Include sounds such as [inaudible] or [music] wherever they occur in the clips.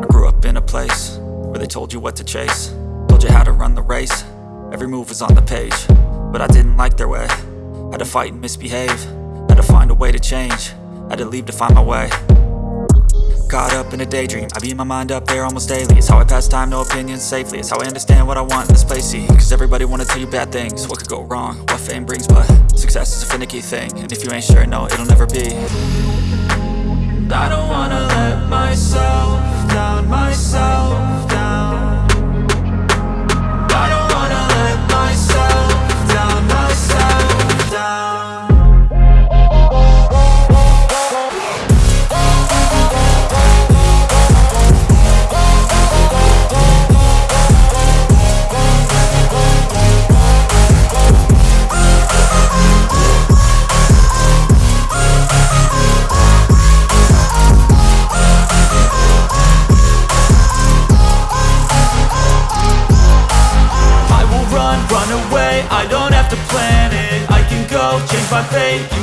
I grew up in a place where they told you what to chase Told you how to run the race, every move was on the page But I didn't like their way, had to fight and misbehave Had to find a way to change, had to leave to find my way Caught up in a daydream, I beat my mind up there almost daily. It's how I pass time, no opinions safely. It's how I understand what I want in this place, see? Cause everybody wanna tell you bad things, what could go wrong? What fame brings, but success is a finicky thing. And if you ain't sure, no, it'll never be. I don't wanna let myself down, myself my you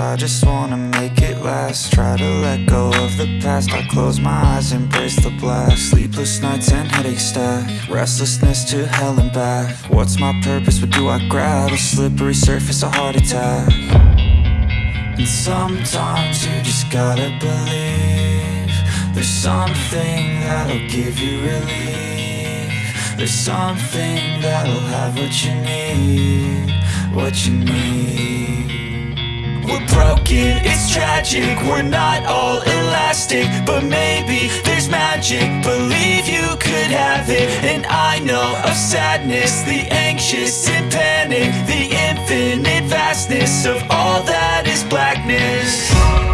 I just wanna make it last. Try to let go of the past. I close my eyes, embrace the blast. Sleepless nights and headaches stack. Restlessness to hell and back. What's my purpose, what do I grab? A slippery surface, a heart attack. And sometimes you just gotta believe There's something that'll give you relief. There's something that'll have what you need What you need we're broken, it's tragic. We're not all elastic But maybe there's magic. Believe you could have it. And I know of sadness The anxious and panic The infinite vastness Of all that is blackness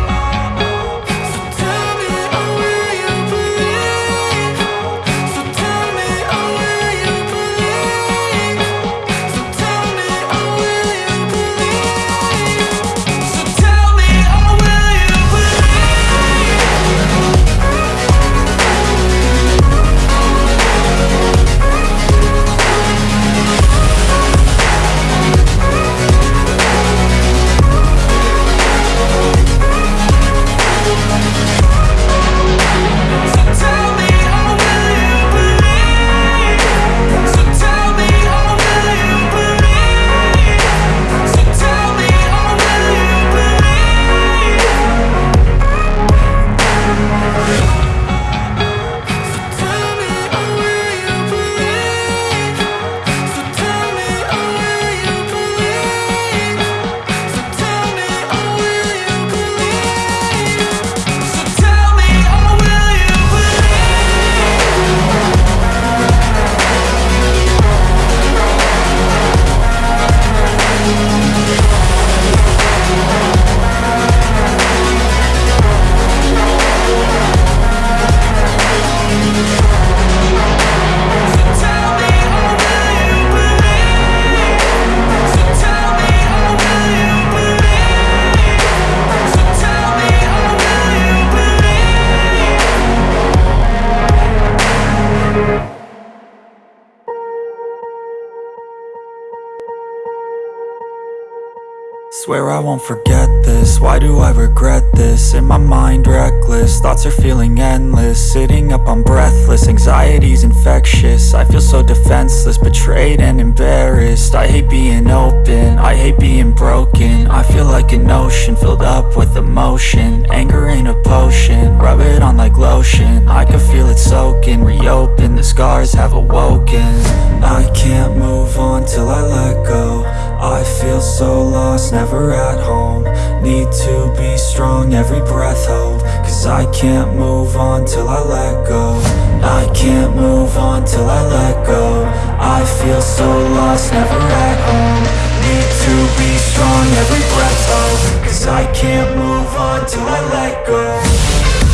Swear I won't forget this, why do I regret this? In my mind reckless, thoughts are feeling endless. Sitting up I'm breathless, anxiety's infectious. I feel so defenseless, betrayed and embarrassed. I hate being open, I hate being broken. I feel like an ocean, filled up with emotion. Anger ain't a potion, rub it on like lotion. I can feel it soaking, reopen, the scars have awoken. I can't move on till I let go I feel so lost, never at home. Need to be strong, every breath hope Cause I can't move on till I let go. I can't move on till I let go. I feel so lost, never at home. Need to be strong, every breath hope Cause I can't move on till I let go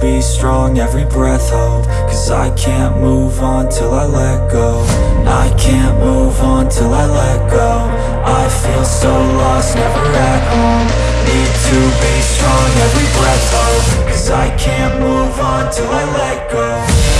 be strong, every breath hope. Cause I can't move on till I let go. I can't move on till I let go. I feel so lost, never at home. Need to be strong, every breath hope. Cause I can't move on till I let go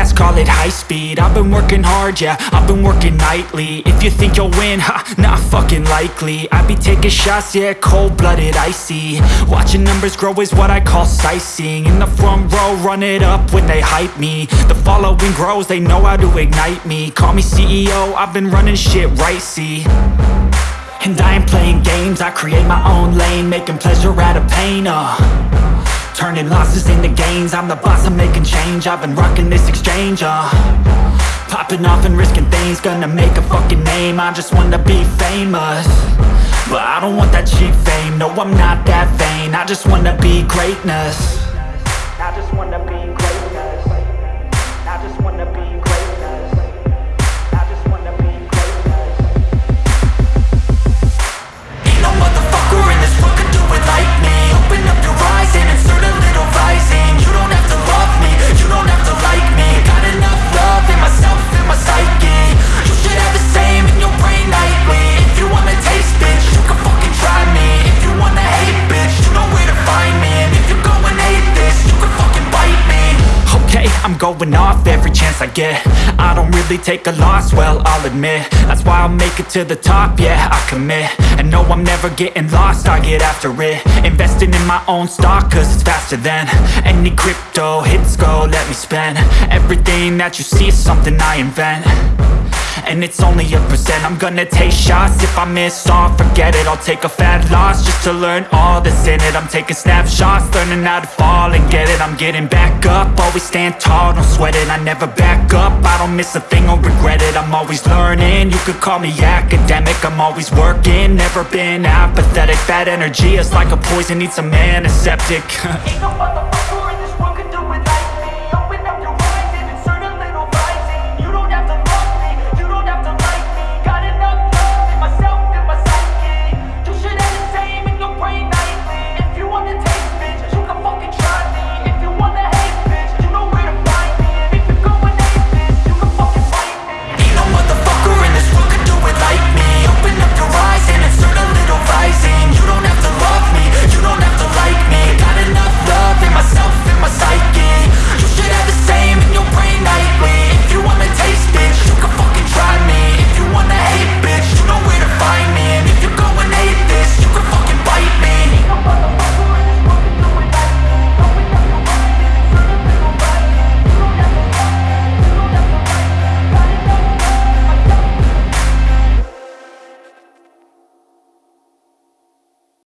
fast, call it high speed. I've been working hard, yeah, I've been working nightly. If you think you'll win, ha, not fucking likely. I be taking shots, yeah, cold-blooded, icy. Watching numbers grow is what I call sightseeing. In the front row, run it up when they hype me. The following grows, they know how to ignite me. Call me CEO, I've been running shit right, see. And I ain't playing games, I create my own lane Making pleasure out of pain, uh Turning losses into gains. I'm the boss, I'm making change. I've been rocking this exchange, uh. Popping off and risking things Gonna make a fucking name. I just wanna be famous. But I don't want that cheap fame. No, I'm not that vain. I just wanna be greatness going off every chance I get. I don't really take a loss, well, I'll admit. That's why I'll make it to the top, yeah, I commit. And no, I'm never getting lost, I get after it. Investing in my own stock, cause it's faster than Any crypto hits go, let me spend. Everything that you see is something I invent and it's only a percent. I'm gonna take shots. If I miss all Forget it, I'll take a fat loss Just to learn all that's in it. I'm taking snapshots, learning how to fall and get it. I'm getting back up, always stand tall, don't sweat it. I never back up, I don't miss a thing or regret it. I'm always learning, you could call me academic. I'm always working, never been apathetic. Bad energy is like a poison, needs [laughs] a antiseptic. Ain't no